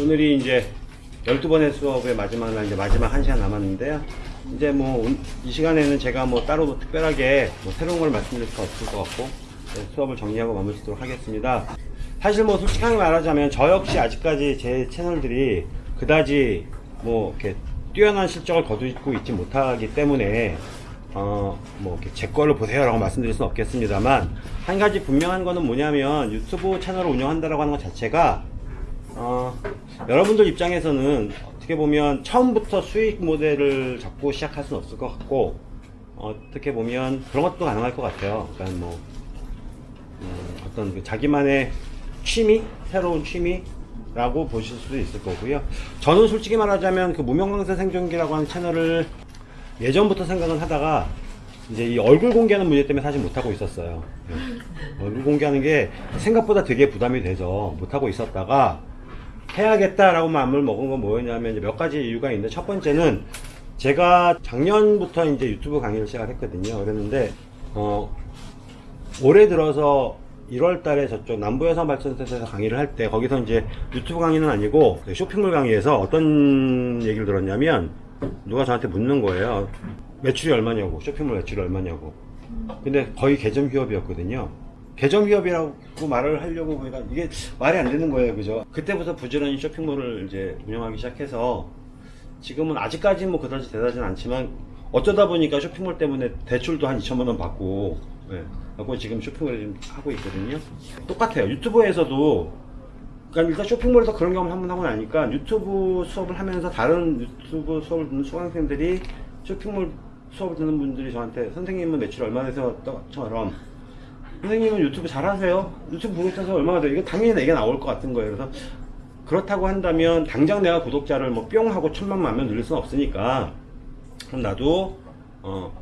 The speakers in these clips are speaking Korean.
오늘이 이제 12번의 수업의 마지막 날, 이제 마지막 1시간 남았는데요. 이제 뭐, 이 시간에는 제가 뭐 따로 뭐 특별하게 뭐 새로운 걸 말씀드릴 수 없을 것 같고, 네, 수업을 정리하고 마무리 짓도록 하겠습니다. 사실 뭐 솔직하게 말하자면 저 역시 아직까지 제 채널들이 그다지 뭐 이렇게 뛰어난 실적을 거두고 있지 못하기 때문에 어, 뭐, 이렇게 제 거를 보세요 라고 말씀드릴 수는 없겠습니다만, 한 가지 분명한 거는 뭐냐면, 유튜브 채널을 운영한다라고 하는 것 자체가, 어, 여러분들 입장에서는 어떻게 보면 처음부터 수익 모델을 잡고 시작할 수는 없을 것 같고, 어, 어떻게 보면 그런 것도 가능할 것 같아요. 그러니까 뭐, 음, 어떤 그 자기만의 취미? 새로운 취미라고 보실 수도 있을 거고요. 저는 솔직히 말하자면 그 무명강사 생존기라고 하는 채널을 예전부터 생각은 하다가 이제 이 얼굴 공개하는 문제 때문에 사실 못하고 있었어요. 예. 얼굴 공개하는 게 생각보다 되게 부담이 돼서 못하고 있었다가 해야겠다라고 마음을 먹은 건 뭐였냐면 몇 가지 이유가 있는데 첫 번째는 제가 작년부터 이제 유튜브 강의를 시작했거든요. 그랬는데 어 올해 들어서 1월 달에 저쪽 남부여성발전센터에서 강의를 할 때 거기서 이제 유튜브 강의는 아니고 그 쇼핑몰 강의에서 어떤 얘기를 들었냐면 누가 저한테 묻는 거예요. 매출이 얼마냐고, 쇼핑몰 매출이 얼마냐고. 근데 거의 개점 휴업이었거든요. 개점 휴업이라고 말을 하려고 보니까 이게 말이 안 되는 거예요. 그죠? 그때부터 부지런히 쇼핑몰을 이제 운영하기 시작해서 지금은 아직까지는 뭐 그다지 대단하진 않지만 어쩌다 보니까 쇼핑몰 때문에 대출도 한 2천만 원 받고 예, 하고 지금 쇼핑몰을 지금 하고 있거든요. 똑같아요. 유튜브에서도 그러니까 일단 쇼핑몰에서 그런 경험을 한 번 하고 나니까 유튜브 수업을 하면서 다른 유튜브 수업을 듣는 수강생들이 쇼핑몰 수업을 듣는 분들이 저한테 선생님은 매출 얼마 되세요?처럼 선생님은 유튜브 잘하세요? 유튜브 보고 있어서 얼마나 돼요? 이거 당연히 내게 나올 것 같은 거예요. 그래서 그렇다고 한다면 당장 내가 구독자를 뭐 뿅 하고 천만 만명 늘릴 수는 없으니까 그럼 나도 어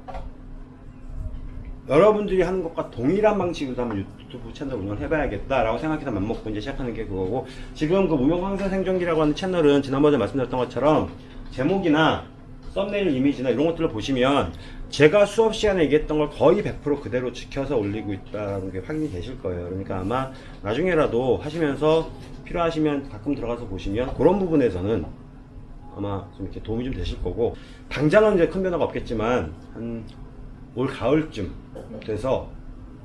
여러분들이 하는 것과 동일한 방식으로 한번 유튜브 채널 운영을 해봐야겠다 라고 생각해서 맘먹고 이제 시작하는 게 그거고 지금 그 무명강사 생존기라고 하는 채널은 지난번에 말씀드렸던 것처럼 제목이나 썸네일 이미지나 이런 것들을 보시면 제가 수업 시간에 얘기했던 걸 거의 100% 그대로 지켜서 올리고 있다는 게 확인이 되실 거예요. 그러니까 아마 나중에라도 하시면서 필요하시면 가끔 들어가서 보시면 그런 부분에서는 아마 좀 이렇게 도움이 좀 되실 거고 당장은 이제 큰 변화가 없겠지만 한 올 가을쯤 돼서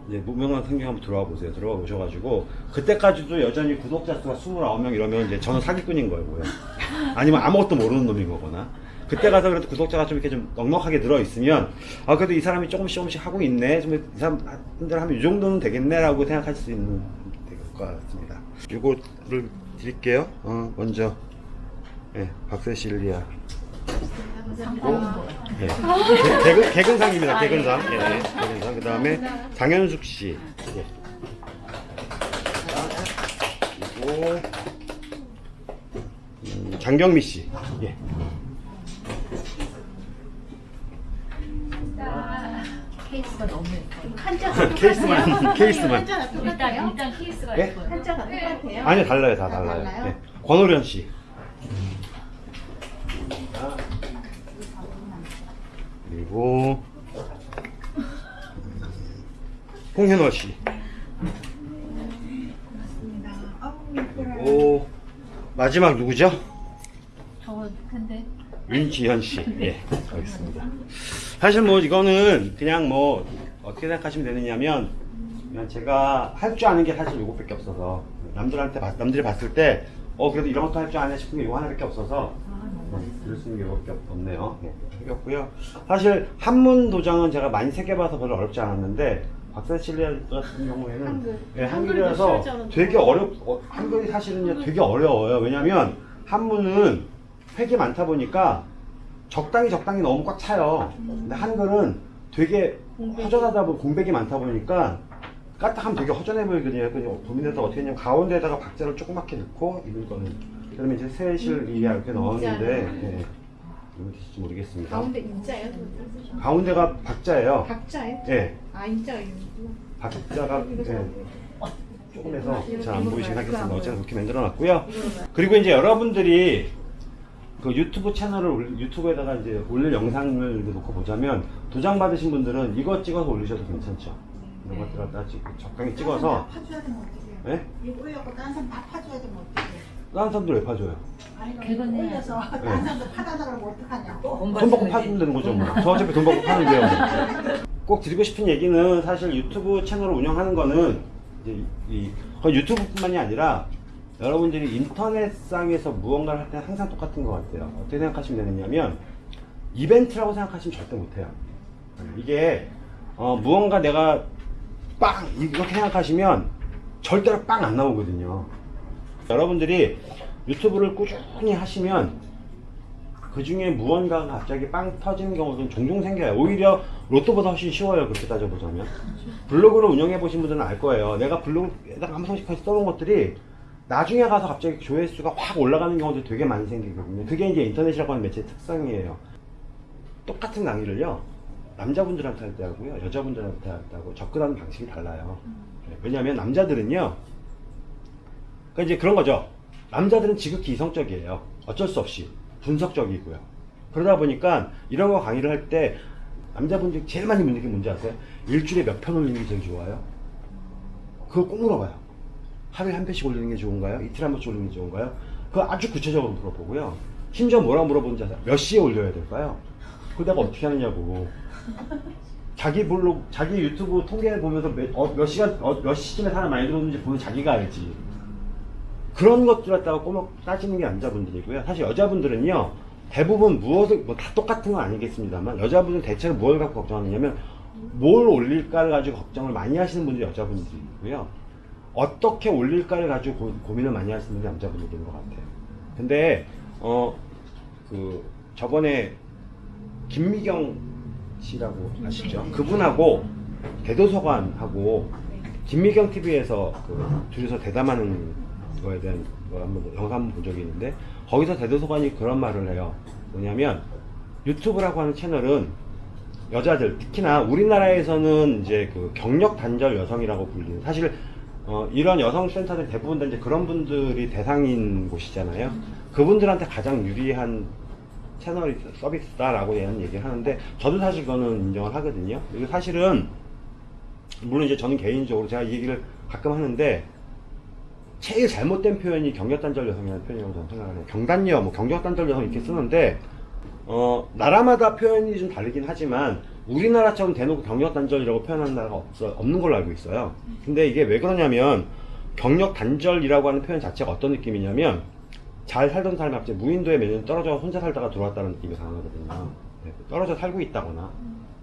이제 무명한 생경 한번 들어와 보세요. 들어와 보셔가지고 그때까지도 여전히 구독자 수가 29명 이러면 이제 저는 사기꾼인 거고요. 아니면 아무것도 모르는 놈인 거거나. 그때 가서 그래도 구독자가 좀 이렇게 좀 넉넉하게 들어 있으면 아 그래도 이 사람이 조금씩 조금씩 하고 있네. 좀 이 사람들 하면 이 정도는 되겠네라고 생각할 수 있는 될것 같습니다. 이거를 드릴게요. 어, 먼저 예, 박세실리아. 예. 개- 개근, 개근상입니다. 개근상. 예, 예. 개근상. 그 다음에 장현숙 씨. 예. 그리고 음, 장경미 씨. 예. 케이스가 너무. 한자가 케이스만, 케이스만. 일단 똑같아요? 일단 케이스가 예? 예뻐요. 한자가 똑같아요? 아니요, 달라요. 다다 달라요. 달라요? 예. 권호련 씨. 그리고 홍현호 씨. 맞습니다. 아우 예뻐라. 그리고 마지막 누구죠? 저 근데 윤지현 씨. 예, 알겠습니다. 사실 뭐 이거는 그냥 뭐 어떻게 생각하시면 되느냐면 그냥 제가 할 줄 아는 게 사실 요것밖에 없어서 남들한테 봤- 남들이 봤을 때 어 그래도 이런 것도 할 줄 아네 싶은 게 이거 하나밖에 없어서 네, 그럴 수 있는 게 없- 없네요. 네, 생겼고요. 사실 한문 도장은 제가 많이 새겨봐서 별로 어렵지 않았는데 박사실리아 같은 경우에는 한글. 예, 한글이라서 되게 어렵 어, 한글이 사실은 되게 어려워요. 왜냐면 한문은 획이 많다 보니까 적당히 적당히 너무 꽉 차요. 근데 한글은 되게 허전하다 보니 공백이 많다 보니까 까딱하면 되게 허전해 보이거든요. 그래서 고민해서 어떻게 했냐면 가운데다가 박자를 조그맣게 넣고 읽을 거는 그러면 이제 세실 이게 이렇게 넣었는데 예. 이거 될지 모르겠습니다. 가운데 인자예요? 가운데가 박자예요. 박자예요? 예, 아 인자가 박자가 예. 조금 해서 잘 안 보이시긴 하겠습니다. 어쨌든 그렇게 만들어 놨고요. 그리고 이제 여러분들이 그 유튜브 채널을 올- 유튜브에다가 이제 올릴 영상을 이렇게 놓고 보자면 도장 받으신 분들은 이거 찍어서 올리셔도 괜찮죠. 이런 것들 갖다 찍 적당히 찍어서 파줘야 되면 어떡해요? 예? 이거 올려고 다른 사람 다 파줘야 되면 어떡해요? 다른 사람들 왜 파줘요? 그거는- 올려서 네. 다른 사람들 파다 달라고 어떡하냐고. 돈 받고 파면 되는 거죠 뭐. 저 어차피 돈 받고 파는데요. 꼭 드리고 싶은 얘기는 사실 유튜브 채널을 운영하는 거는 이제 이 거의 유튜브뿐만이 아니라 여러분들이 인터넷상에서 무언가를 할때 항상 똑같은 것 같아요. 어떻게 생각하시면 되느냐면 이벤트라고 생각하시면 절대 못해요. 이게 어, 무언가 내가 빵 이렇게 생각하시면 절대로 빵 안 나오거든요. 여러분들이 유튜브를 꾸준히 하시면 그 중에 무언가가 갑자기 빵 터지는 경우는 종종 생겨요. 오히려 로또보다 훨씬 쉬워요. 그렇게 따져보자면. 블로그를 운영해 보신 분들은 알 거예요. 내가 블로그에다가 한 번씩 써놓은 것들이 나중에 가서 갑자기 조회수가 확 올라가는 경우도 되게 많이 생기거든요. 그게 이제 인터넷이라고 하는 매체의 특성이에요. 똑같은 강의를요. 남자분들한테 할 때 하고요. 여자분들한테 할 때 하고 접근하는 방식이 달라요. 네, 왜냐하면 남자들은요. 그러니까 이제 그런 거죠. 남자들은 지극히 이성적이에요. 어쩔 수 없이 분석적이고요. 그러다 보니까 이런 거 강의를 할 때 남자분들이 제일 많이 묻는 게 뭔지 아세요? 일주일에 몇 편 올리는 게 제일 좋아요? 그걸 꼭 물어봐요. 하루에 한 편씩 올리는 게 좋은가요? 이틀에 한 번씩 올리는 게 좋은가요? 그거 아주 구체적으로 물어보고요. 심지어 뭐라고 물어보는지 아세요? 몇 시에 올려야 될까요? 그거 내가 어떻게 하느냐고. 자기 블로그, 자기 유튜브 통계 보면서 몇, 어, 몇 시간, 어, 몇 시쯤에 사람 많이 들어오는지 보면 자기가 알지. 그런 것들 갖다가 꼬막 따지는 게 남자분들이고요. 사실 여자분들은요, 대부분 무엇을, 뭐 다 똑같은 건 아니겠습니다만, 여자분들은 대체로 뭘 갖고 걱정하느냐면, 뭘 올릴까를 가지고 걱정을 많이 하시는 분들이 여자분들이고요. 어떻게 올릴까를 가지고 고, 고 민을 많이 하시는 남자분들인 것 같아요. 근데, 어, 그, 저번에, 김미경 씨라고 아시죠? 그분하고, 대도서관하고, 김미경 TV에서 그 둘이서 대담하는 거에 대한 거 한번 영상 한번 본 적이 있는데 거기서 대도서관이 그런 말을 해요. 뭐냐면 유튜브라고 하는 채널은 여자들 특히나 우리나라에서는 이제 그 경력 단절 여성이라고 불리는 사실 어, 이런 여성 센터들 대부분 다 이제 그런 분들이 대상인 곳이잖아요. 그분들한테 가장 유리한 채널이 서비스다라고 대한 얘기를 하는데 저도 사실 그거는 인정을 하거든요. 그리고 사실은 물론 이제 저는 개인적으로 제가 이 얘기를 가끔 하는데 제일 잘못된 표현이 경력단절 여성이라는 표현이라고 저는 생각을 해요. 경단녀, 뭐 경력단절 여성 이렇게 쓰는데 어, 나라마다 표현이 좀 다르긴 하지만 우리나라처럼 대놓고 경력단절이라고 표현하는 나라가 없어, 없는 걸로 알고 있어요. 근데 이게 왜 그러냐면 경력단절이라고 하는 표현 자체가 어떤 느낌이냐면 잘 살던 사람이 갑자기 무인도에 몇 년 떨어져 혼자 살다가 들어왔다는 느낌이 강하거든요. 네, 떨어져 살고 있다거나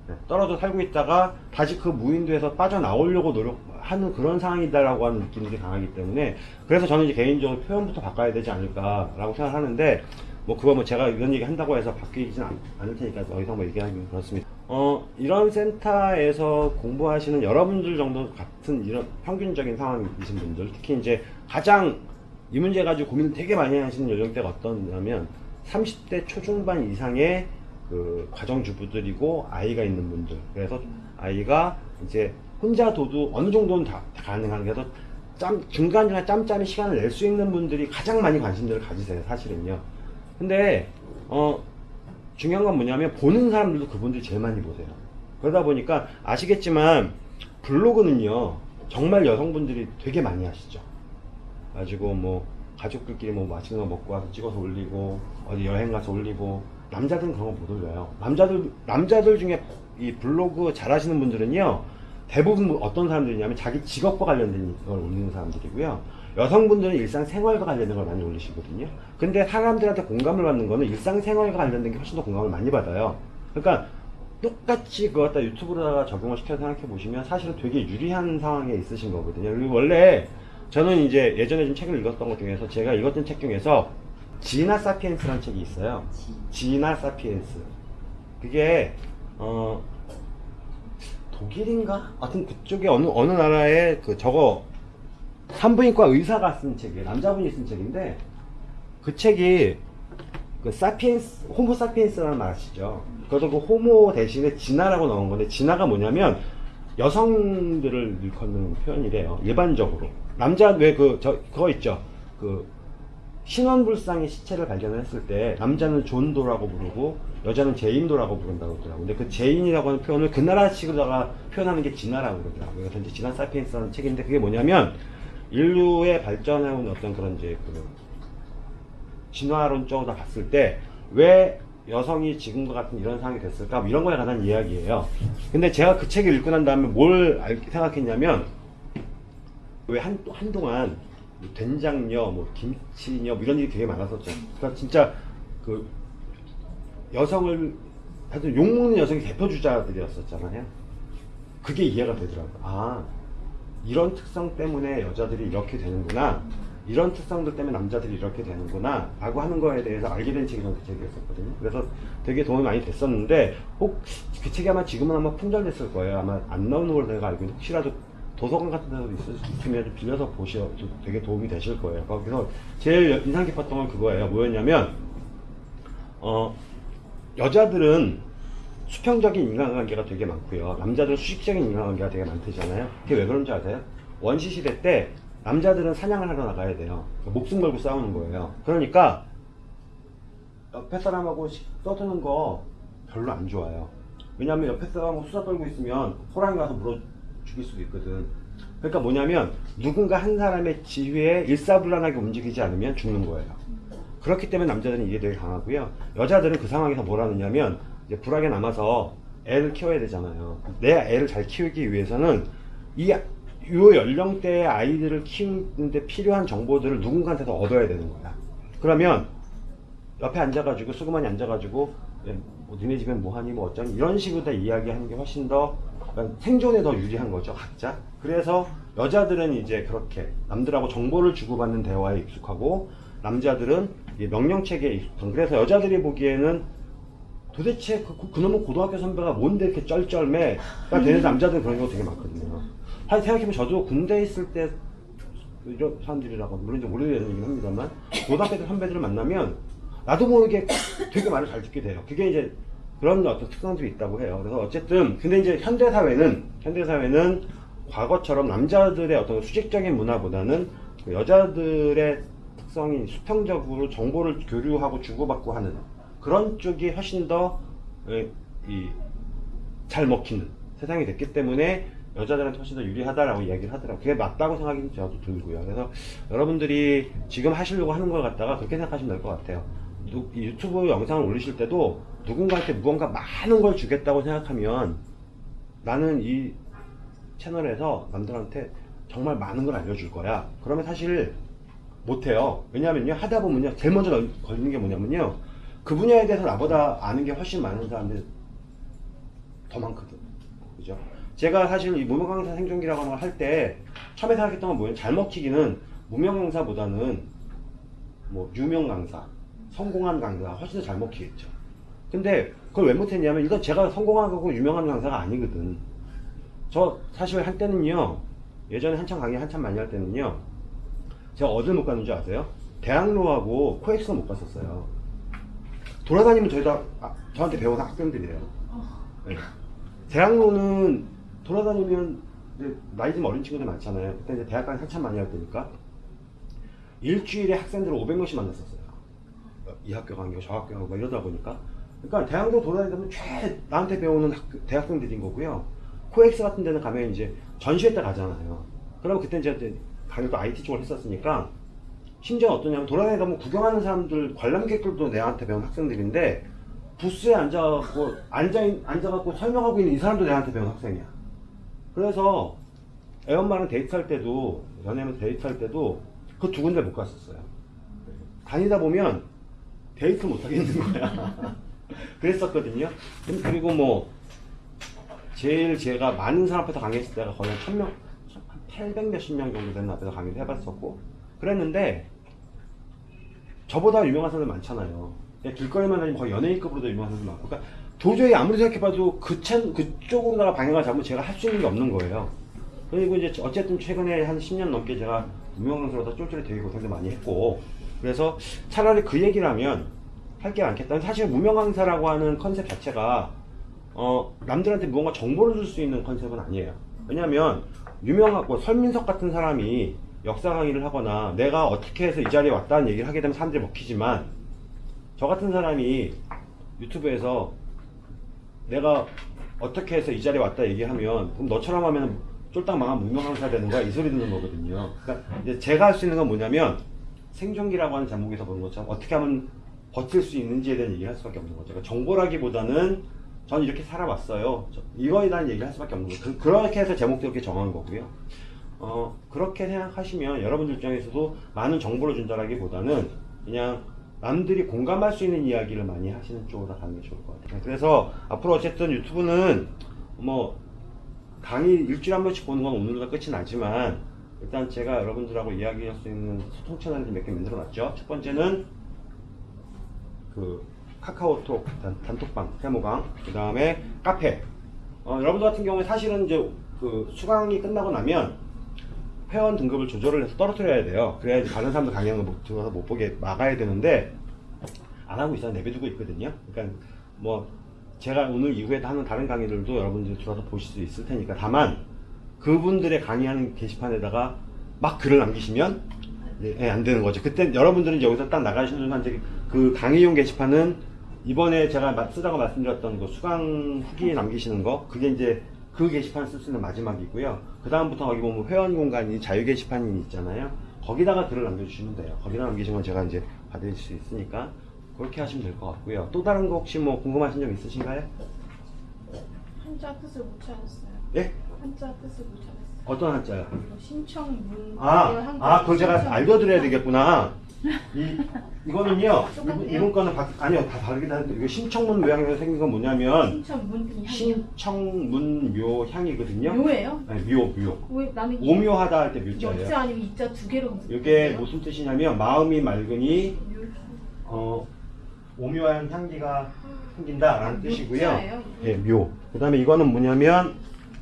네, 떨어져 살고 있다가 다시 그 무인도에서 빠져나오려고 노력하는 그런 상황이다라고 하는 느낌들이 강하기 때문에 그래서 저는 이제 개인적으로 표현부터 바꿔야 되지 않을까라고 생각하는데 뭐 그거 뭐 제가 이런 얘기 한다고 해서 바뀌진 않, 않을 테니까 더 이상 뭐 얘기하기는 그렇습니다. 어 이런 센터에서 공부하시는 여러분들 정도 같은 이런 평균적인 상황이신 분들 특히 이제 가장 이 문제 가지고 고민을 되게 많이 하시는 연령대가 어떠냐면 30대 초중반 이상의 그 가정주부들이고 아이가 있는 분들. 그래서 아이가 이제 혼자 둬도 어느 정도는 다, 다 가능한 그래서 짬 중간중간 짬짬이 시간을 낼 수 있는 분들이 가장 많이 관심들을 가지세요 사실은요. 근데 어 중요한 건 뭐냐면 보는 사람들도 그분들이 제일 많이 보세요 그러다 보니까 아시겠지만 블로그는요 정말 여성분들이 되게 많이 하시죠 가지고 뭐 가족들끼리 뭐 맛있는 거 먹고 와서 찍어서 올리고 어디 여행 가서 올리고 남자들은 그런 거 못 올려요. 남자들 남자들 중에 이 블로그 잘 하시는 분들은요 대부분 뭐 어떤 사람들이냐면 자기 직업과 관련된 걸 올리는 사람들이고요. 여성분들은 일상생활과 관련된 걸 많이 올리시거든요. 근데 사람들한테 공감을 받는 거는 일상생활과 관련된 게 훨씬 더 공감을 많이 받아요. 그러니까 똑같이 그거 갖다 유튜브로다가 적용을 시켜서 생각해 보시면 사실은 되게 유리한 상황에 있으신 거거든요. 그리고 원래 저는 이제 예전에 좀 책을 읽었던 것 중에서 제가 읽었던 책 중에서 지나 사피엔스라는 책이 있어요. 지나 사피엔스. 그게 어 독일인가? 하여튼 그쪽에 어느 어느 나라의 그 저거 산부인과 의사가 쓴 책이에요. 남자분이 쓴 책인데 그 책이 그 사피엔스 호모 사피엔스라는 말 아시죠? 그래서 그 호모 대신에 진화라고 나온 건데 진화가 뭐냐면 여성들을 일컫는 표현이래요. 일반적으로 남자 왜 그 저 그거 있죠? 그 신원불상의 시체를 발견했을 때 남자는 John Doe라고 부르고 여자는 Jane Doe라고 부른다고 그러더라고요. 근데 그 제인이라고 하는 표현을 그 나라식으로다가 표현하는 게 진화라고 그러더라고요. 그래서 이제 진화 사피엔스라는 책인데 그게 뭐냐면 인류의 발전해온 어떤 그런 이제 그 진화론적으로 봤을 때 왜 여성이 지금과 같은 이런 상황이 됐을까 뭐 이런 거에 관한 이야기예요. 근데 제가 그 책을 읽고 난 다음에 뭘 알- 생각했냐면 왜 한, 한동안 뭐 된장녀, 뭐 김치녀 뭐 이런 일이 되게 많았었죠. 그러니까 진짜 그 여성을 하여튼 욕먹는 여성이 대표 주자들이었었잖아요. 그게 이해가 되더라고요. 아, 이런 특성 때문에 여자들이 이렇게 되는구나. 이런 특성들 때문에 남자들이 이렇게 되는구나. 라고 하는 거에 대해서 알게 된 책이 저는 그 책이었었거든요. 그래서 되게 도움이 많이 됐었는데, 혹그 책이 아마 지금은 아마 품절됐을 거예요. 아마 안 나오는 걸로 제가 알고 있는데, 혹시라도 도서관 같은 데서 있을 수 있으면 좀 빌려서 보셔, 도 되게 도움이 되실 거예요. 거기서 제일 인상 깊었던 건 그거예요. 뭐였냐면, 어, 여자들은 수평적인 인간관계가 되게 많고요. 남자들은 수직적인 인간관계가 되게 많대잖아요. 그게 왜 그런지 아세요? 원시 시대 때 남자들은 사냥을 하러 나가야 돼요. 목숨 걸고 싸우는 거예요. 그러니까 옆에 사람하고 시- 떠드는 거 별로 안 좋아요. 왜냐하면 옆에 사람하고 수다 떨고 있으면 호랑이 가서 물어 죽일 수도 있거든. 그러니까 뭐냐면 누군가 한 사람의 지휘에 일사불란하게 움직이지 않으면 죽는 거예요. 그렇기 때문에 남자들은 이게 되게 강하고요. 여자들은 그 상황에서 뭘 하느냐면 이제 불하게 남아서 애를 키워야 되잖아요. 내 애를 잘 키우기 위해서는 이 요 연령대의 아이들을 키우는데 필요한 정보들을 누군가한테서 얻어야 되는 거야. 그러면 옆에 앉아가지고 수그만이 앉아가지고 예, 뭐 니네 집엔 뭐하니 뭐 어쩌니 이런 식으로 다 이야기하는 게 훨씬 더 약간 생존에 더 유리한 거죠 각자 그래서 여자들은 이제 그렇게 남들하고 정보를 주고받는 대화에 익숙하고 남자들은 명령체계에 익숙한 그래서 여자들이 보기에는 도대체 그, 그놈의 고등학교 선배가 뭔데 이렇게 쩔쩔매가 되는 남자들 그런 경우 되게 많거든요 사실 생각해보면 저도 군대에 있을 때 이런 사람들이라고 물론 좀 오래된 얘기긴 합니다만 고등학교 때 선배들을 만나면 나도 모르게 되게 말을 잘 듣게 돼요. 그게 이제 그런 어떤 특성들이 있다고 해요. 그래서 어쨌든 근데 이제 현대 사회는 현대 사회는 과거처럼 남자들의 어떤 수직적인 문화보다는 그 여자들의 특성이 수평적으로 정보를 교류하고 주고받고 하는 그런 쪽이 훨씬 더잘 먹히는 세상이 됐기 때문에 여자들한테 훨씬 더 유리하다라고 이야기를 하더라고요. 그게 맞다고 생각이 저도 들고요. 그래서 여러분들이 지금 하시려고 하는 걸 갖다가 그렇게 생각하시면 될 것 같아요. 누- 이 유튜브 영상을 올리실 때도 누군가한테 무언가 많은 걸 주겠다고 생각하면 나는 이 채널에서 남들한테 정말 많은 걸 알려줄 거야. 그러면 사실 못해요. 왜냐면요, 하다 보면요, 제일 먼저 걸- 걸리는 게 뭐냐면요, 그 분야에 대해서 나보다 아는 게 훨씬 많은 사람들이 더 많거든. 그죠? 제가 사실 이 무명 강사 생존기라고 하는 걸 할 때 처음에 생각했던 건 뭐예요? 잘 먹히기는 무명 강사보다는 뭐 유명 강사, 성공한 강사가 훨씬 더 잘 먹히겠죠. 근데 그걸 왜 못했냐면 이건 제가 성공하고 유명한 강사가 아니거든. 저 사실 한때는요 예전에 한참 강의 한참 많이 할 때는요 제가 어딜 못줄 아세요? 대학로하고 코엑스 못 갔었어요. 돌아다니면 저희 다 아, 저한테 배운 학생들이에요. 네. 대학로는 돌아다니면 나이 좀 어린 친구들 많잖아요. 그때 이제 대학까지 한참 많이 할 때니까 일주일에 학생들을 500명씩 만났었어요. 이 학교 가고 저 학교 가고 이러다 보니까 그러니까 대학로 돌아다니면 최 나한테 배우는 학교- 대학생들인 거고요. 코엑스 같은 데는 가면 이제 전시회 때 가잖아요. 그러면 그때 이제 강의도 IT 쪽을 했었으니까 심지어 어떠냐면 돌아다니다 보면 구경하는 사람들 관람객들도 내한테 배운 학생들인데 부스에 앉아갖고 앉아 앉아갖고 설명하고 있는 이 사람도 내한테 배운 학생이야. 그래서 애 엄마랑 데이트할 때도 연애하면 데이트할 때도 그 두 군데 못 갔었어요. 다니다 보면 데이트 못 하겠는 거야. 그랬었거든요. 그리고 뭐 제일 제가 많은 사람 앞에서 강의했을 때가 거의 한 1000명, 한800 몇십 명 정도 되는 앞에서 강의를 해봤었고 그랬는데 저보다 유명한 사람들 많잖아요. 길거리만 다니면 거의 연예인급으로도 유명한 사람들 많고 그러니까 도저히 아무리 생각해봐도 그 채, 그쪽으로다가 방향을 잡으면 제가 할 수 있는 게 없는 거예요. 그리고 이제 어쨌든 최근에 한 10년 넘게 제가 무명강사로다 쫄쫄이 되게 고생도 많이 했고 그래서 차라리 그 얘기를 하면 할 게 많겠다. 사실 무명 강사라고 하는 컨셉 자체가 어, 남들한테 무언가 정보를 줄 수 있는 컨셉은 아니에요. 왜냐하면 유명하고 설민석 같은 사람이 역사 강의를 하거나 내가 어떻게 해서 이 자리에 왔다는 얘기를 하게 되면 사람들이 먹히지만 저 같은 사람이 유튜브에서 내가 어떻게 해서 이 자리에 왔다 얘기하면 그럼 너처럼 하면 쫄딱 망한 무명 강사 되는 거야 이 소리 듣는 거거든요. 그러니까 이제 제가 할 수 있는 건 뭐냐면 생존기라고 하는 제목에서 보는 것처럼 어떻게 하면 버틸 수 있는지에 대한 얘기를 할 수밖에 없는 거죠. 그러니까 정보라기보다는 전 이렇게 살아왔어요. 저- 이거에 대한 얘기를 할 수밖에 없는 거죠. 그, 렇게 해서 제목도 이렇게 정한 거고요. 어, 그렇게 생각하시면 여러분들 입장에서도 많은 정보를 준다라기보다는 그냥 남들이 공감할 수 있는 이야기를 많이 하시는 쪽으로 가는 게 좋을 것 같아요. 그래서 앞으로 어쨌든 유튜브는 뭐 강의 일주일에 한 번씩 보는 건 오늘과 끝이 나지만 일단 제가 여러분들하고 이야기할 수 있는 소통 채널을 몇 개 만들어 놨죠. 첫 번째는 그 카카오톡 단, 단톡방, 세모방, 그 다음에 카페. 어, 여러분들 같은 경우에 사실은 이제 그 수강이 끝나고 나면 회원 등급을 조절을 해서 떨어뜨려야 돼요. 그래야지 다른 사람들 강의하는 거 못- 들어가서 못 보게 막아야 되는데 안 하고 있어요. 내비두고 있거든요. 그러니까 뭐 제가 오늘 이후에도 하는 다른 강의들도 여러분들이 들어서 보실 수 있을 테니까 다만 그분들의 강의하는 게시판에다가 막 글을 남기시면 예, 예, 안 되는 거죠. 그때 여러분들은 여기서 딱 나가시는 순간 그 강의용 게시판은 이번에 제가 마- 쓰다가 말씀드렸던 그 수강 후기 남기시는 거 그게 이제 그 게시판 쓸수 있는 마지막이고요. 그 다음부터 거기 보면 회원 공간이 자유 게시판이 있잖아요. 거기다가 글을 남겨주시면 돼요. 거기다 남기시면 제가 이제 받을 수 있으니까 그렇게 하시면 될 것 같고요. 또 다른 거 혹시 뭐 궁금하신 점 있으신가요? 한자 뜻을 못 찾았어요. 예? 한자 뜻을 못 찾았어요. 어떤 한자요? 이거 신청문. 아, 아, 그걸 제가 알려드려야 되겠구나. 이, 이거는요, 똑같아요? 이분, 이분 거는 바, 아니요, 다 다르긴 한데, 이거 신청문 묘향에서 생긴 건 뭐냐면, 신청문 그냥 신청문 묘향이거든요. 묘예요? 네, 묘, 묘. 왜 나는 이- 오묘하다 할 때 묘자예요. 역자 아니면 이자 두 개로 이게 무슨 뜻이냐면, 마음이 맑으니, 묘- 어, 오묘한 향기가 생긴다라는 뜻이고요. 묘자예요? 예, 묘. 그 다음에 이거는 뭐냐면,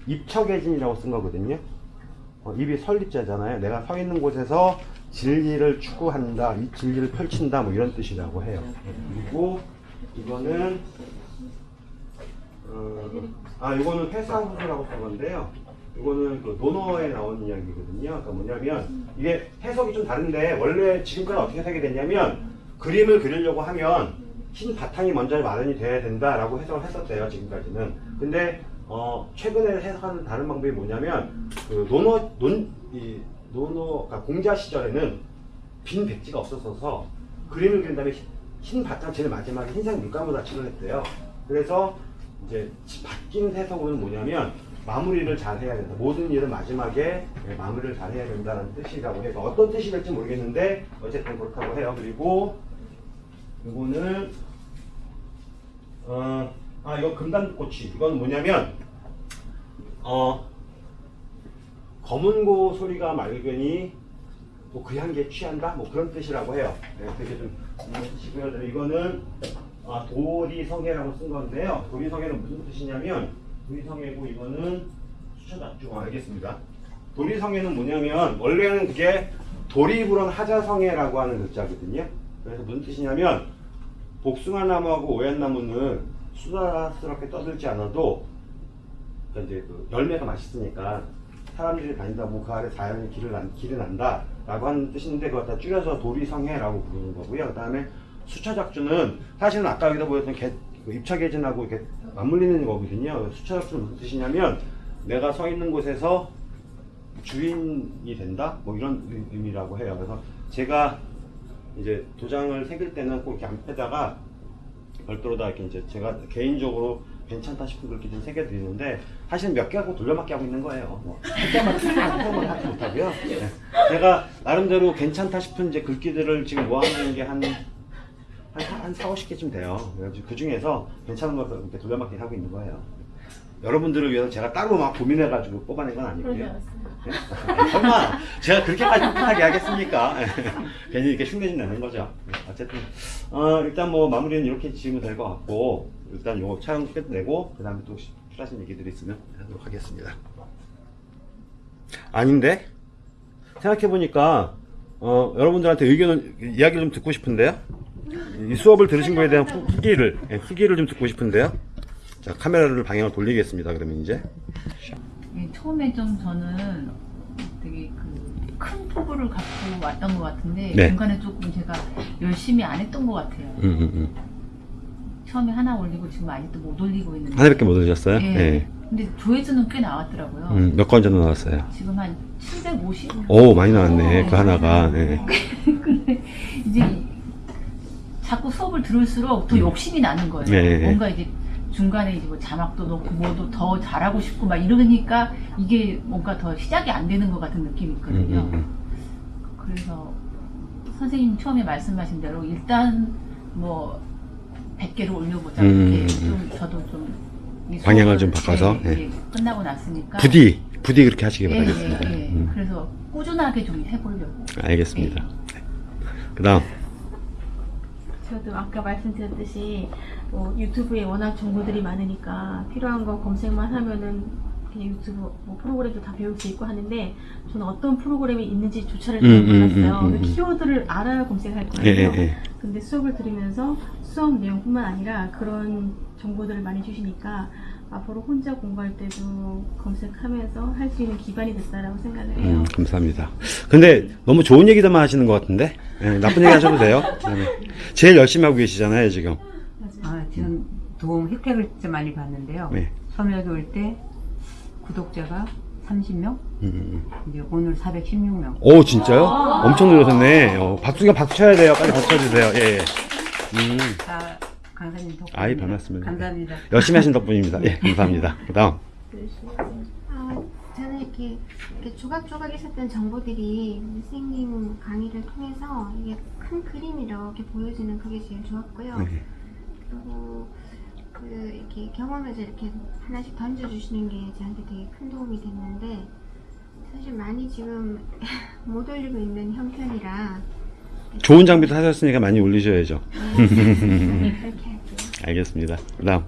입척애진이라고 쓴 거거든요. 어, 입이 설립자잖아요. 내가 서 있는 곳에서 진리를 추구한다, 이 진리를 펼친다, 뭐 이런 뜻이라고 해요. 그리고 이거는 어, 아 이거는 회사 후소라고 쓴 건데요. 이거는 그 논어에 나온 이야기거든요. 그러니까 뭐냐면 이게 해석이 좀 다른데 원래 지금까지 어떻게 해석이 됐냐면 그림을 그리려고 하면 흰 바탕이 먼저 마련이 돼야 된다라고 해석을 했었대요. 지금까지는. 근데 어, 최근에 해석하는 다른 방법이 뭐냐면 그 논어 논이 논어 그러니까 공자 시절에는 빈 백지가 없었어서 그림을 그린 다음에 흰, 흰 바탕 제일 마지막에 흰색 물감으로 칠을 했대요. 그래서 이제 바뀐 해석으로는 뭐냐면 마무리를 잘 해야 된다. 모든 일은 마지막에 네, 마무리를 잘 해야 된다는 뜻이라고 해서 어떤 뜻이 될지 모르겠는데 어쨌든 그렇다고 해요. 그리고 이거는 어, 아 이거 금단꽃이 이건 뭐냐면 어 검은고 소리가 맑으니 뭐그 향기에 취한다 뭐 그런 뜻이라고 해요. 네, 그게 좀 뜻이고요. 그다음에 이거는 아, 도리성애라고 쓴 건데요. 도리성애는 무슨 뜻이냐면 도리성애고 이거는 수천작중 아, 알겠습니다. 도리성애는 뭐냐면 원래는 그게 도리불원 하자성애라고 하는 글자거든요. 그래서 무슨 뜻이냐면 복숭아 나무하고 오얏나무는 수다스럽게 떠들지 않아도 이제 그 열매가 맛있으니까 사람들이 다닌다고 그 아래 자연이 길을 난, 길이 난다 라고 하는 뜻인데 그걸 다 줄여서 도리성애라고 부르는 거고요. 그 다음에 수처작주는 사실은 아까 여기다 보였던 개, 그 입차개진하고 이렇게 맞물리는 거거든요. 수처작주는 무슨 뜻이냐면 내가 서 있는 곳에서 주인이 된다? 뭐 이런 의- 의미라고 해요. 그래서 제가 이제 도장을 새길 때는 꼭 이렇게 앞에다가 별도로 다 이렇게 이제 제가 개인적으로 괜찮다 싶은 글귀 좀 새겨드리는데 사실 몇 개 하고 돌려막기 하고 있는 거예요. 뭐, 할 때마다 한 번만 하지 못하고요. 네. 제가 나름대로 괜찮다 싶은 이제 글귀들을 지금 모아놓은 게 한, 한, 한 4, 50개쯤 돼요. 그래가지고 그 중에서 괜찮은 것을 이렇게 돌려막기 하고 있는 거예요. 여러분들을 위해서 제가 따로 막 고민해가지고 뽑아낸 건 아니고요. 네? 설마 제가 그렇게까지 풋풋하게 하겠습니까? 괜히 이렇게 흉내 좀 내는 거죠. 어쨌든 어, 일단 뭐 마무리는 이렇게 지으면 될 것 같고 일단 요 촬영 끝내고 그 다음에 또 필요하신 얘기들이 있으면 하도록 하겠습니다. 아닌데 생각해보니까 어, 여러분들한테 의견을 이야기를 좀 듣고 싶은데요. 이 수업을 들으신 거에 대한 후- 후기를 예, 후기를 좀 듣고 싶은데요. 자 카메라를 방향을 돌리겠습니다. 그러면 이제 예, 처음에 좀 저는 되게 그 큰 포부를 갖고 왔던 것 같은데 네. 중간에 조금 제가 열심히 안 했던 것 같아요. 음, 음, 음. 처음에 하나 올리고 지금 아직도 못 올리고 있는데 하나밖에 못 올리셨어요? 예. 네. 근데 조회수는 꽤 나왔더라고요. 음, 몇 건 정도 나왔어요? 지금 한 750? 오, 많이 나왔네. 그 하나가. 네. 근데 이제 자꾸 수업을 들을수록 더 욕심이 나는 거예요. 네. 뭔가 이제 중간에 이제 뭐 자막도 넣고 뭐도 더 잘하고 싶고 막 이러니까 이게 뭔가 더 시작이 안 되는 것 같은 느낌이 음, 있거든요. 음, 음. 그래서 선생님 처음에 말씀하신 대로 일단 뭐 100개를 올려보자. 음, 이렇게 음, 좀 저도 좀이 방향을 좀 바꿔서, 네, 예. 이제 끝나고 났으니까 부디, 부디 그렇게 하시기 예, 바라겠습니다. 예, 예. 음, 그래서 꾸준하게 좀 해보려고. 알겠습니다. 그 다음. 저도 아까 말씀드렸듯이 뭐 유튜브에 워낙 정보들이 많으니까 필요한 거 검색만 하면은 유튜브 뭐 프로그램도 다 배울 수 있고 하는데 저는 어떤 프로그램이 있는지조차를 잘 음, 음, 몰랐어요. 음, 음, 음. 키워드를 알아야 검색할 예, 거예요. 예, 예. 근데 수업을 들으면서 수업 내용뿐만 아니라 그런 정보들을 많이 주시니까 앞으로 혼자 공부할 때도 검색하면서 할 수 있는 기반이 됐다라고 생각을 해요. 음, 감사합니다. 근데 너무 좋은 얘기들만 하시는 것 같은데? 예, 나쁜 얘기 하셔도 돼요. 네. 제일 열심히 하고 계시잖아요, 지금. 아, 지금 도움 혜택을 진짜 많이 받는데요. 네. 섬유학에 올때 구독자가 30명, 음, 음. 이제 오늘 416명. 오, 진짜요? 엄청 늘으셨네. 어, 박수가 박수 쳐야 돼요. 빨리 박수 쳐주세요. 예, 예. 음, 다 강사님 덕분에. 아이, 별 말씀을. 감사합니다. 열심히 하신 덕분입니다. 예, 감사합니다. 그 다음. 아, 저는 이렇게, 이렇게 조각조각 있었던 정보들이 선생님 강의를 통해서 이게 큰 그림이 이렇게 보여지는 그게 제일 좋았고요. 네. 그리고 그 이렇게 경험에서 이렇게 하나씩 던져주시는 게 저한테 되게 큰 도움이 됐는데 사실 많이 지금 못 올리고 있는 형편이라 좋은 장비도 사셨으니까 많이 올리셔야죠. 그렇게 할게요. 알겠습니다. 그 다음.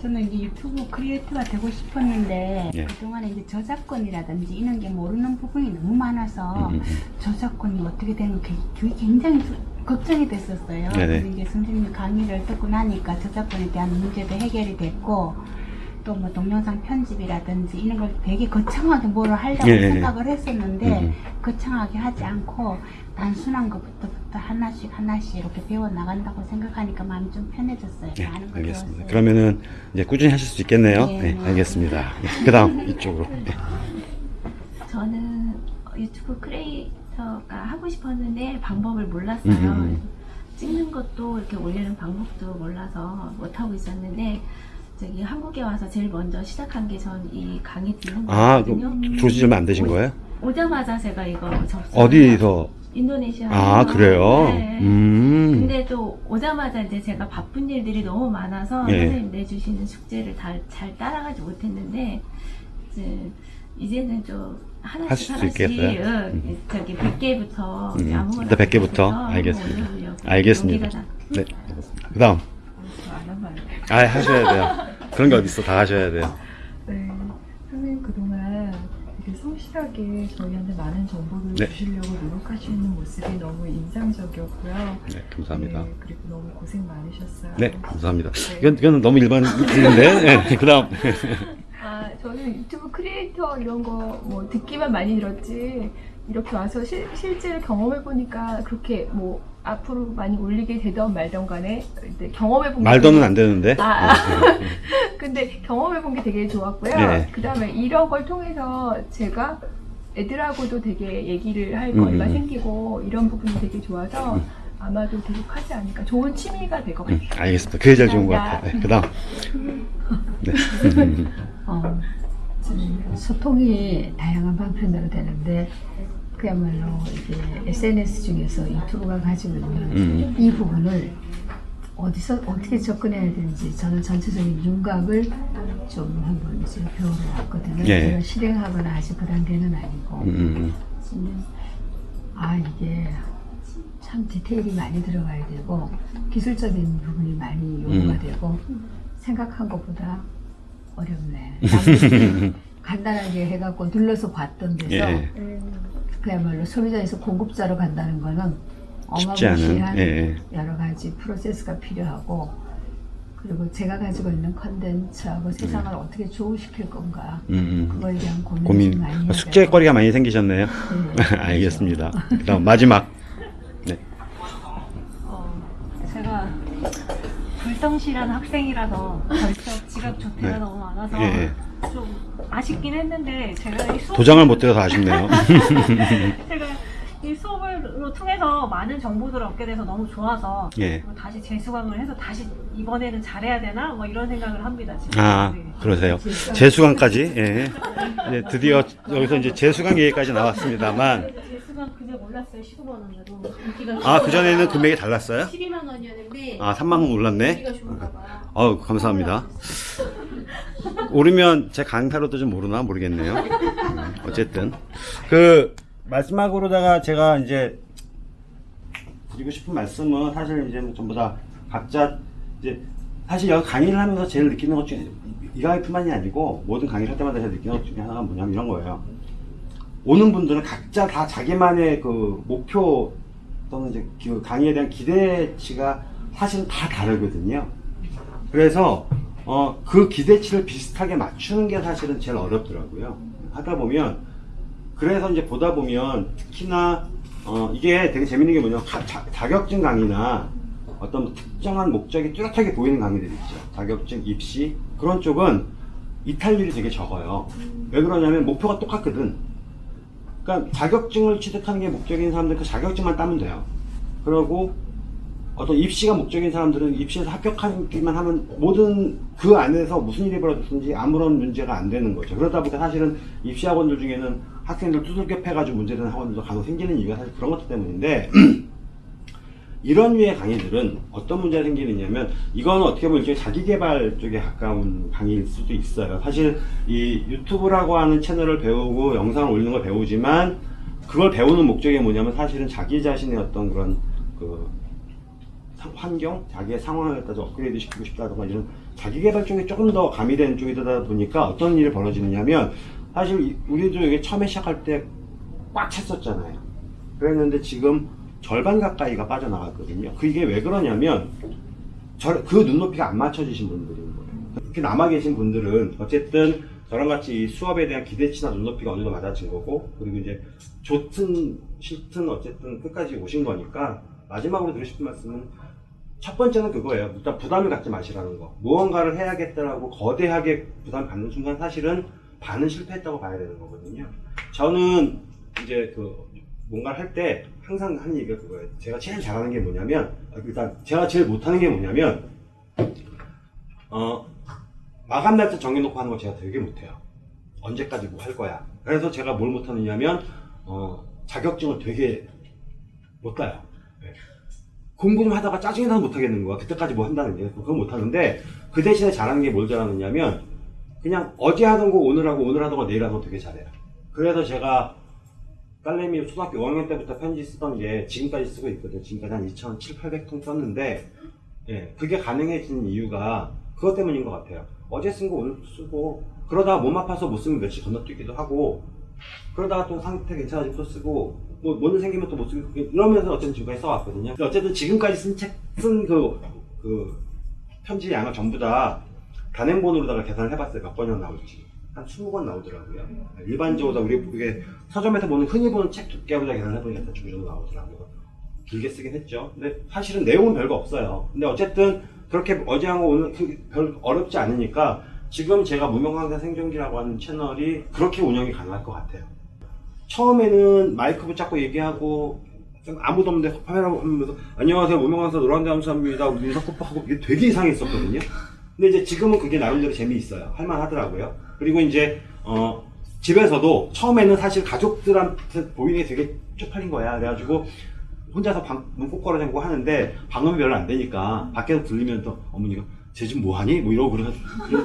저는 이제 유튜브 크리에이터가 되고 싶었는데 예. 그동안에 이제 저작권이라든지 이런 게 모르는 부분이 너무 많아서 음, 음, 저작권이 어떻게 되는 게 굉장히 수- 걱정이 됐었어요. 네네. 이제 선생님 강의를 듣고 나니까 저작권에 대한 문제도 해결이 됐고 또 뭐 동영상 편집이라든지 이런 걸 되게 거창하게 뭐를 하려고 예, 예, 예. 생각을 했었는데 음, 음. 거창하게 하지 않고 단순한 것부터부터 하나씩 하나씩 이렇게 배워 나간다고 생각하니까 마음이 좀 편해졌어요. 네, 알겠습니다. 그러면은 이제 꾸준히 하실 수 있겠네요. 네, 네, 네. 알겠습니다. 그 다음, 이쪽으로. 네. 저는 유튜브 크리 에이터가 하고 싶었는데 방법을 몰랐어요. 음, 음, 음. 찍는 것도 이렇게 올리는 방법도 몰라서 못 하고 있었는데 저기 한국에 와서 제일 먼저 시작한 게 전 이 강의 아, 거거든요. 그, 조시 얼마 안 되신 거예요? 오자마자 제가 이거 접수. 어디서? 인도네시아. 아, 그래요? 네. 음. 근데 또 오자마자 이제 제가 바쁜 일들이 너무 많아서 예. 선생님 내주시는 숙제를 다 잘 따라가지 못했는데 이제 이제는 좀 하나씩 하실 수 있겠어요? 응, 음. 저기 100개부터 음, 아무거나 일단 100 개부터? 해서 알겠습니다. 올려보려고. 알겠습니다. 네. 그 다음. 안 하면 아, 하셔야 돼요. 그런 게 어딨어. 다 하셔야 돼요. 네, 선생님 그동안 되게 성실하게 저희한테 많은 정보를 네. 주시려고 노력하시는 모습이 너무 인상적이었고요. 네, 감사합니다. 네, 그리고 너무 고생 많으셨어요. 네, 감사합니다. 이건, 이건 너무 일반인데, 네, 그 다음. 아, 저는 유튜브 크리에이터 이런 거 뭐 듣기만 많이 들었지 이렇게 와서 실, 실제로 경험해 보니까 그렇게 뭐 앞으로 많이 올리게 되던 말던 간에 이제 경험해 본 말도는 안 되는데. 아, 네, 네. 근데 경험해 본 게 되게 좋았고요. 네. 그 다음에 이런 걸 통해서 제가 애들하고도 되게 얘기를 할 음, 거리가 음. 생기고 이런 부분이 되게 좋아서 음. 아마도 계속 하지 않을까. 좋은 취미가 될 것 같아요. 음, 알겠습니다. 그게 제일 좋은 것 같아요. 네, 그 다음. 네. 어, 좀 소통이 다양한 방편으로 되는데 그야말로 이게 SNS 중에서 유튜브가 가지고 있는 음. 이 부분을 어디서 어떻게 접근해야 되는지 저는 전체적인 윤곽을 좀 한번 이제 배우러 왔거든요. 예. 제가 실행하거나 아직 그 단계는 아니고 음, 음, 근데 아 이게 참 디테일이 많이 들어가야 되고 기술적인 부분이 많이 요구가 음. 되고 생각한 것보다 어렵네. 간단하게 해갖고 눌러서 봤던 데서 예. 그야말로 소비자에서 공급자로 간다는 거는 어마무시한 예, 예. 여러 가지 프로세스가 필요하고 그리고 제가 가지고 있는 컨텐츠하고 세상을 어떻게 조우시킬 건가 음, 음. 그거에 대한 고민, 좀 많이 숙제거리가 많이 생기셨네요. 네. 알겠습니다. 그 다음, 마지막. 네. 어, 제가 불성실한 학생이라서 벌써 지각 조퇴가 네. 너무 많아서 예, 예. 좀 아쉽긴 했는데 제가 도장을 못 드려서 아쉽네요. 제가 이 수업을 통해서 많은 정보들을 얻게 돼서 너무 좋아서 예. 그리고 다시 재수강을 해서 다시 이번에는 잘해야 되나 뭐 이런 생각을 합니다 지금. 아, 네. 그러세요. 재수강까지, 예. 이제 드디어 여기서 이제 재수강 얘기까지 나왔습니다만, 재수강 금액 올랐어요 15만 원으로 인기가 아, 그 전에는 금액이 달랐어요? 12만 원이었는데 아, 3만 원 올랐네? 인기가 좋은가 봐요. 어우, 감사합니다. 오르면 제 강타로도 좀 오르나 모르겠네요. 음, 어쨌든. 그, 마지막으로다가 제가 이제 드리고 싶은 말씀은 사실 이제 뭐 전부 다 각자 이제 사실 여기 강의를 하면서 제일 느끼는 것 중에 이 강의뿐만이 아니고 모든 강의를 할 때마다 제가 느끼는 것 중에 하나가 뭐냐면 이런 거예요. 오는 분들은 각자 다 자기만의 그 목표 또는 이제 그 강의에 대한 기대치가 사실은 다 다르거든요. 그래서 어, 그 기대치를 비슷하게 맞추는 게 사실은 제일 어렵더라고요. 하다 보면 그래서 이제 보다 보면 특히나 어, 이게 되게 재밌는 게 뭐냐면 자격증 강의나 어떤 특정한 목적이 뚜렷하게 보이는 강의들 있죠. 자격증, 입시 그런 쪽은 이탈률이 되게 적어요. 왜 그러냐면 목표가 똑같거든. 그러니까 자격증을 취득하는 게 목적인 사람들 그 자격증만 따면 돼요. 그러고 어떤 입시가 목적인 사람들은 입시에서 합격하기만 하면 모든 그 안에서 무슨 일이 벌어졌든지 아무런 문제가 안 되는 거죠. 그러다 보니까 사실은 입시 학원들 중에는 학생들 두들겨 패가지고 문제되는 학원들도 간혹 생기는 이유가 사실 그런 것들 때문인데 이런 류의 강의들은 어떤 문제가 생기느냐면 이건 어떻게 보면 자기개발 쪽에 가까운 강의일 수도 있어요. 사실 이 유튜브라고 하는 채널을 배우고 영상을 올리는 걸 배우지만 그걸 배우는 목적이 뭐냐면 사실은 자기 자신의 어떤 그런 그 상- 환경, 자기의 갖다 좀 업그레이드 시키고 싶다던가 이런 자기 개발 쪽에 조금 더 가미된 쪽이다 보니까 어떤 일이 벌어지느냐 면 사실 이- 우리도 이게 처음에 시작할 때 꽉 찼었잖아요. 그랬는데 지금 절반 가까이가 빠져나갔거든요. 그게 왜 그러냐면 저- 그 눈높이가 안 맞춰지신 분들인 거예요. 이렇게 남아 계신 분들은 어쨌든 저랑 같이 이 수업에 대한 기대치나 눈높이가 어느 정도 맞아진 거고 그리고 이제 좋든 싫든 어쨌든 끝까지 오신 거니까 마지막으로 드리고 싶은 말씀은 첫 번째는 그거예요. 일단 부담을 갖지 마시라는 거. 무언가를 해야겠다라고 거대하게 부담 갖는 순간 사실은 반은 실패했다고 봐야 되는 거거든요. 저는 이제 그 뭔가를 할 때 항상 하는 얘기가 그거예요. 제가 제일 잘하는 게 뭐냐면 아, 일단 제가 제일 못하는 게 뭐냐면 어 마감 날짜 정해놓고 하는 거 제가 되게 못해요. 언제까지 뭐 할 거야. 그래서 제가 뭘 못하느냐면 어 자격증을 되게 못 따요. 네. 공부 좀 하다가 짜증이 나서 못하겠는 거야. 그때까지 뭐 한다는 게. 그건 못하는데, 그 대신에 잘하는 게 뭘 잘하느냐면, 그냥 어제 하던 거 오늘 하고, 오늘 하던 거 내일 하던 거 되게 잘해요. 그래서 제가, 딸내미 초등학교 5학년 때부터 편지 쓰던 게 지금까지 쓰고 있거든요. 지금까지 한 2,700, 800통 썼는데, 예, 그게 가능해진 이유가 그것 때문인 것 같아요. 어제 쓴 거 오늘 쓰고, 그러다가 몸 아파서 못 쓰면 며칠 건너뛰기도 하고, 그러다가 또 상태 괜찮아지면 또 쓰고, 뭐, 뭔일 생기면 또 못 쓰고, 이러면서 어쨌든 지금까지 써왔거든요. 어쨌든 지금까지 쓴 책, 쓴 그, 그, 편지 양을 전부 다 단행본으로다가 계산을 해봤어요. 몇 번이나 나올지. 한 20권 나오더라고요. 일반적으로 우리 이게 서점에서 보는 흔히 보는 책 두께보다 계산을 해보니까 그 정도 나오더라고요. 길게 쓰긴 했죠. 근데 사실은 내용은 별거 없어요. 근데 어쨌든 그렇게 어제 하고 오늘 그별 어렵지 않으니까 지금 제가 무명강사 생존기라고 하는 채널이 그렇게 운영이 가능할 것 같아요. 처음에는 마이크 붙잡고 얘기하고 아무도 없는데 카메라 하면서 안녕하세요 무명강사 민석코파하고 이게 되게 이상했었거든요. 근데 이제 지금은 그게 나름대로 재미있어요. 할만하더라고요. 그리고 이제 어 집에서도 처음에는 사실 가족들한테 보이는 게 되게 쪽팔린 거야. 그래가지고 혼자서 방, 문꼭 걸어 잠고 하는데 방음이 별로 안 되니까 밖에서 들리면 또 어머니가 쟤 지금 뭐하니? 뭐 이러고 그러,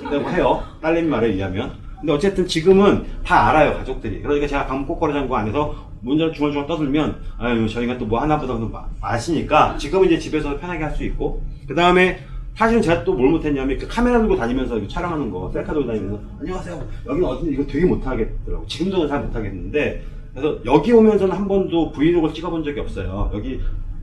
그러고 해요. 딸내미 말에 의하면. 근데 어쨌든 지금은 다 알아요, 가족들이. 그러니까 제가 방문 꼭 걸어 잠고 안에서 문제를 중얼중얼 떠들면, 아유, 저희가 또 뭐 하나 보다 마- 아시니까 지금은 이제 집에서 편하게 할 수 있고, 그 다음에 사실은 제가 또 뭘 못했냐면 그 카메라 들고 다니면서 촬영하는 거, 셀카 들고 다니면서, 안녕하세요. 여기는 어딘지 이거 되게 못하겠더라고. 지금도 잘 못하겠는데, 그래서 여기 오면서는 한 번도 브이로그를 찍어본 적이 없어요. 여기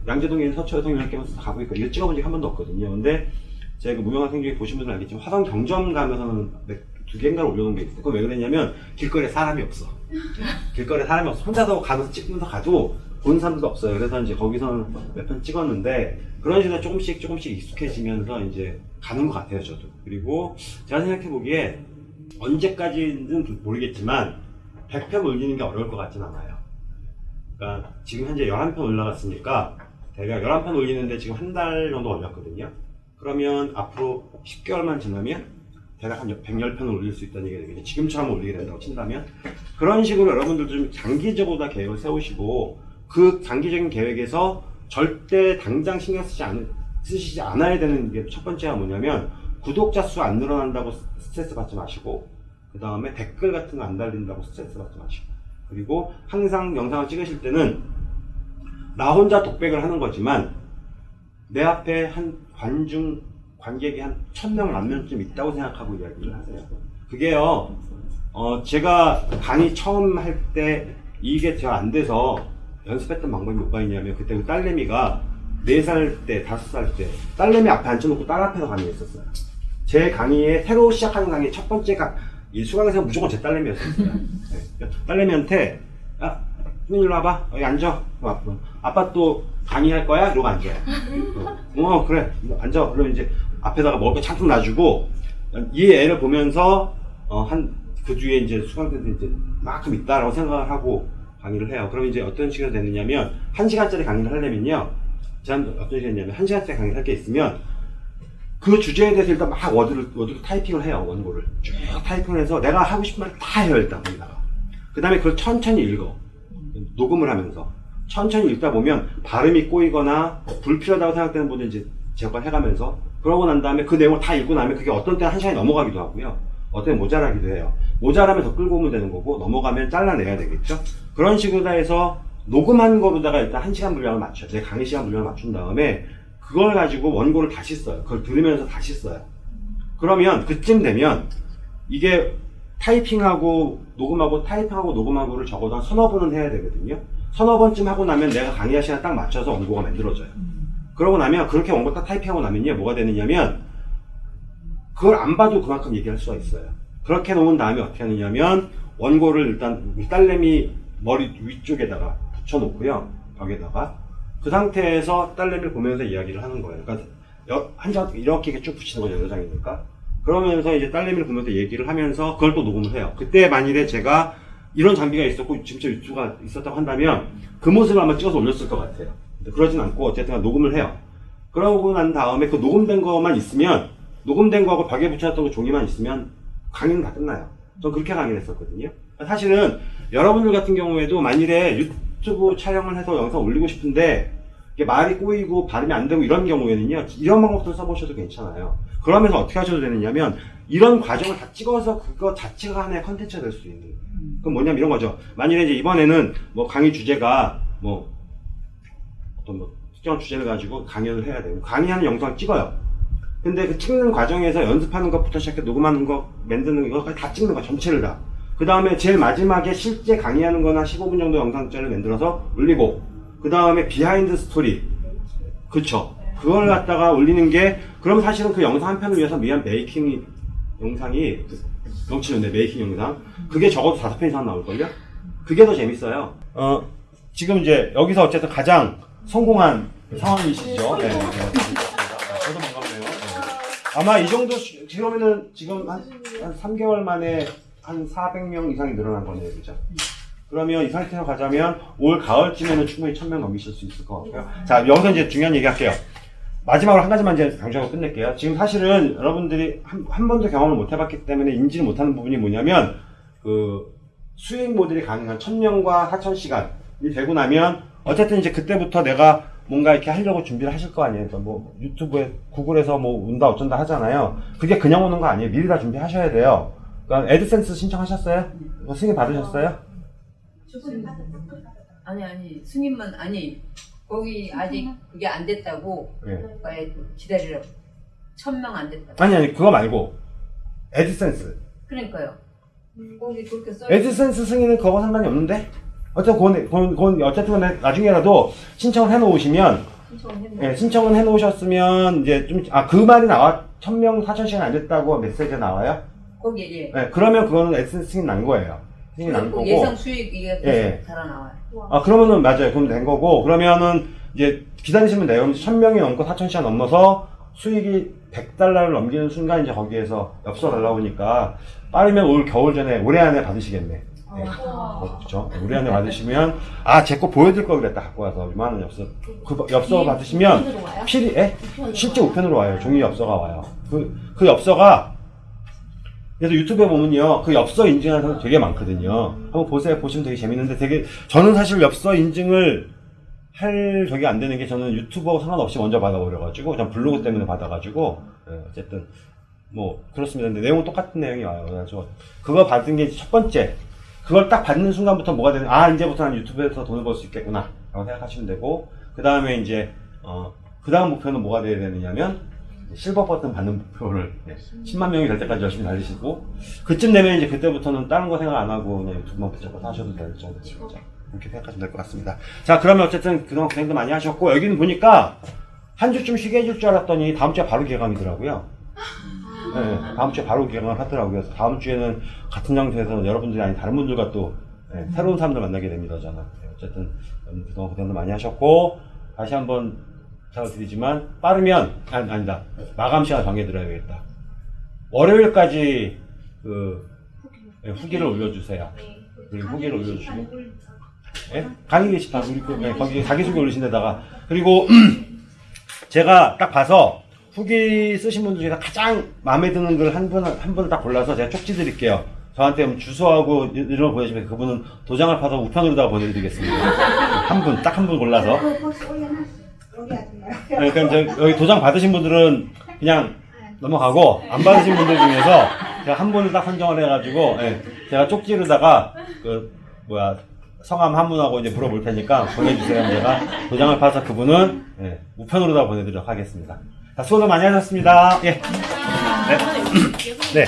양재동에 있는 서초여성연합회 가고 있고, 이거 찍어본 적이 한 번도 없거든요. 근데 제가 그 무명한 생중에 보신 분들은 알겠지만 화성 경점 가면서는 몇- 두 개인가를 올려놓은 게 있어요. 그건 왜 그랬냐면 길거리에 사람이 없어. 길거리에 사람이 없어. 혼자서 가면서 찍으면서 가도 본 사람도 없어요. 그래서 이제 거기서는 몇편 찍었는데 그런 식으로 조금씩 조금씩 익숙해지면서 이제 가는 것 같아요, 저도. 그리고 제가 생각해 보기에 언제까지는 모르겠지만 100편 올리는 게 어려울 것 같진 않아요. 그러니까 지금 현재 11편 올라갔으니까 대략 11편 올리는데 지금 한 달 정도 걸렸거든요. 그러면 앞으로 10개월만 지나면 대략 한 110편을 올릴 수 있다는 얘기가 되겠죠. 지금처럼 올리게 된다고 친다면. 그런 식으로 여러분들 좀 장기적으로 다 계획을 세우시고 그 장기적인 계획에서 절대 당장 신경 쓰지, 않, 쓰시지 않아야 되는 게 첫 번째가 뭐냐면 구독자 수 안 늘어난다고 스트레스 받지 마시고 그 다음에 댓글 같은 거 안 달린다고 스트레스 받지 마시고 그리고 항상 영상을 찍으실 때는 나 혼자 독백을 하는 거지만 내 앞에 한 관중 관객이 한 천명 만명쯤 있다고 생각하고 이야기를 하세요. 그게요, 어, 제가 강의 처음 할 때 이게 잘 안 돼서 연습했던 방법이 뭐가 있냐면 그때 그 딸내미가 4살 때, 5살 때 딸내미 앞에 앉혀놓고 딸 앞에서 강의했었어요. 제 강의에 새로 시작하는 강의 첫 번째 강, 이 수강생은 무조건 제 딸내미였었어요. 네. 딸내미한테, 야, 수민 일로 와봐. 여기 앉아. 어, 아빠 또 강의할 거야? 이러고 앉아요. 어, 어, 그래. 앉아. 그러면 이제 앞에다가 먹을 거 잔뜩 놔주고, 이 애를 보면서, 어, 한, 그 뒤에 이제 수강생들이 이제 만큼 있다라고 생각을 하고 강의를 해요. 그럼 이제 어떤 식으로 되느냐면, 한 시간짜리 강의를 하려면요. 제가 어떤 식이냐면, 한 시간짜리 강의를 할 게 있으면, 그 주제에 대해서 일단 막 워드를, 워드로 타이핑을 해요, 원고를. 쭉 타이핑을 해서 내가 하고 싶은 말 다 해요, 일단 거기다가. 그 다음에 그걸 천천히 읽어. 녹음을 하면서. 천천히 읽다 보면 발음이 꼬이거나 불필요하다고 생각되는 부분 이제 제거해가면서 그러고 난 다음에 그 내용을 다 읽고 나면 그게 어떤 때는 한 시간이 넘어가기도 하고요. 어떤 때는 모자라기도 해요. 모자라면 더 끌고 오면 되는 거고 넘어가면 잘라내야 되겠죠. 그런 식으로 해서 녹음한 거로다가 일단 한 시간 분량을 맞춰. 제 강의 시간 분량을 맞춘 다음에 그걸 가지고 원고를 다시 써요. 그걸 들으면서 다시 써요. 그러면 그쯤 되면 이게 타이핑하고 녹음하고 타이핑하고 녹음하고를 적어도 한 서너 번은 해야 되거든요. 서너 번쯤 하고 나면 내가 강의할 시간 딱 맞춰서 원고가 만들어져요. 그러고 나면 그렇게 원고 딱 타이핑하고 나면요 뭐가 되느냐면 그걸 안 봐도 그만큼 얘기할 수가 있어요. 그렇게 놓은 다음에 어떻게 하느냐면 원고를 일단 딸내미 머리 위쪽에다가 붙여놓고요 벽에다가 그 상태에서 딸내미를 보면서 이야기를 하는 거예요. 그러니까 여- 한장 이렇게 쭉 붙이는 거죠 여러 장이니까. 그러면서 이제 딸내미를 보면서 얘기를 하면서 그걸 또 녹음을 해요. 그때 만일에 제가 이런 장비가 있었고 진짜 유튜브가 있었다고 한다면 그 모습을 아마 찍어서 올렸을 것 같아요. 그러진 않고 어쨌든 녹음을 해요. 그러고 난 다음에 그 녹음된 거만 있으면 녹음된 거하고 벽에 붙여놨던 그 종이만 있으면 강의는 다 끝나요. 전 그렇게 강의를 했었거든요. 사실은 여러분들 같은 경우에도 만일에 유튜브 촬영을 해서 영상 올리고 싶은데 말이 꼬이고 발음이 안 되고 이런 경우에는요 이런 방법도 써보셔도 괜찮아요. 그러면서 어떻게 하셔도 되느냐면 이런 과정을 다 찍어서 그거 자체가 하나의 컨텐츠가 될 수 있는 그럼 뭐냐면 이런 거죠. 만일에 이제 이번에는 뭐 강의 주제가 뭐 어떤 뭐 특정한 주제를 가지고 강연을 해야 돼요. 강의하는 영상을 찍어요. 근데 그 찍는 과정에서 연습하는 것부터 시작해 녹음하는 거, 만드는 거까지 다 찍는 거 전체를 다. 그 다음에 제일 마지막에 실제 강의하는 거나 15분 정도 영상짜리 만들어서 올리고, 그 다음에 behind story. 그쵸. 그걸 갖다가 올리는 게, 그럼 사실은 그 영상 한 편을 위해서 미안 making 영상이, 그 넘치는데, 메이킹 영상. 그게 적어도 다섯 편 이상 나올걸요? 그게 더 재밌어요. 어, 지금 이제 여기서 어쨌든 가장 성공한 상황이시죠. 네. 네. 저도 반갑네요. 네. 아마 이 정도, 수- 지금은 지금 한, 한 3개월 만에 한 400명 이상이 늘어난 거네요. 그죠? 그러면 이 상태로 가자면 올 가을쯤에는 충분히 1000명 넘기실 수 있을 것 같고요. 자, 여기서 이제 중요한 얘기 할게요. 마지막으로 한 가지만 이제 강조하고 끝낼게요. 지금 사실은 여러분들이 한, 한 번도 경험을 못 해봤기 때문에 인지를 못하는 부분이 뭐냐면, 그, 수익 모델이 가능한 1000명과 4000시간이 되고 나면, 어쨌든 이제 그때부터 내가 뭔가 이렇게 하려고 준비를 하실 거 아니에요. 그러니까 뭐 유튜브에, 구글에서 뭐 운다 어쩐다 하잖아요. 그게 그냥 오는 거 아니에요. 미리 다 준비하셔야 돼요. 그러니까 애드센스 신청하셨어요? 뭐 승인 받으셨어요? 아니 아니 승인만 아니 거기 아직 그게 안 됐다고 네. 기다리라고 천명 안 됐다고 아니, 아니, 그거 말고. 애드센스. 그러니까요 거기 그렇게 써 애드센스 승인은 그거 상관이 없는데? 어쨌든 그건, 그건, 그건 어쨌든 나중에라도 신청을 해놓으시면, 예, 신청은 해놓으셨으면, 이제 좀, 아, 그 말이 나와, 1000명, 4000시간 안 됐다고 메시지가 나와요? 거기 예 예, 그러면 그거는 애드센스 승인 난 거예요. 수익이 나는 거고. 예상 수익이 예. 달아 나와요. 아, 그러면은 맞아요. 그럼 된 거고. 그러면은 이제 기다리시면 돼요. 그럼 1000명이 넘고 4000시간 넘어서 수익이 100달러를 넘기는 순간 이제 거기에서 엽서가 올라오니까 빠르면 올 겨울 전에 올해 안에 받으시겠네. 네. 어, 그쵸. 올해 안에 받으시면, 아, 제 거 보여줄 걸 그랬다. 갖고 와서. 이만한 엽서. 그 엽서 받으시면, 필히, 예? 실제 우편으로 와요. 종이 엽서가 와요. 그, 그 엽서가, 그래서 유튜브에 보면요, 그 엽서 인증하는 사람 되게 많거든요. 한번 보세요. 보시면 되게 재밌는데 되게, 저는 사실 엽서 인증을 할 적이 안 되는 게 저는 유튜버하고 상관없이 먼저 받아버려가지고, 전 블로그 때문에 받아가지고, 예, 어쨌든, 뭐, 그렇습니다. 근데 내용은 똑같은 내용이 와요. 그래서 그거 받은 게 첫 번째. 그걸 딱 받는 순간부터 뭐가 되는, 아, 이제부터 난 유튜브에서 돈을 벌 수 있겠구나. 라고 생각하시면 되고, 그 다음에 이제, 어, 그 다음 목표는 뭐가 돼야 되느냐면, 실버 버튼 받는 목표를 네, 10만 명이 될 때까지 열심히 달리시고 그쯤 되면 이제 그때부터는 다른 거 생각 안 하고 유튜브만 붙잡고 하셔도 될 정도 그렇게 생각하시면 될 것 같습니다. 자 그러면 어쨌든 그동안 고생도 많이 하셨고 여기는 보니까 한 주쯤 쉬게 해줄 줄 알았더니 다음 주에 바로 개강이더라고요. 네, 다음 주에 바로 개강을 하더라고요. 다음 주에는 같은 장소에서 여러분들이 아닌 다른 분들과 또 네, 새로운 사람들 만나게 됩니다. 저는 네, 어쨌든 그동안 고생도 많이 하셨고 다시 한번 부탁드리지만 빠르면 아니, 아니다 마감 시간 정해드려야겠다. 월요일까지 그 네, 후기를 올려주세요. 그리고 후기를 올려주시고 예? 강의 게시판 우리 그, 네, 거기 자기소개 올리신 데다가 그리고 제가 딱 봐서 후기 쓰신 분들 중에 가장 마음에 드는 걸한 분, 한 분을 딱 골라서 제가 쪽지 드릴게요. 저한테 뭐 주소하고 이- 이런 거 보내주시면 그분은 도장을 파서 우편으로다가 보내드리겠습니다. 한 분, 딱 한 분 골라서. 아줌마. 네, 그럼 저, 여기 도장 받으신 분들은 그냥 넘어가고 안 받으신 분들 중에서 제가 한 분을 딱 선정을 해가지고 예, 제가 쪽지로다가 그 뭐야 성함 한 분하고 이제 물어볼 테니까 보내주세요. 제가 도장을 파서 그분은 예, 우편으로다 보내드리도록 하겠습니다. 자, 수고들 많이 하셨습니다. 예. 네. 네.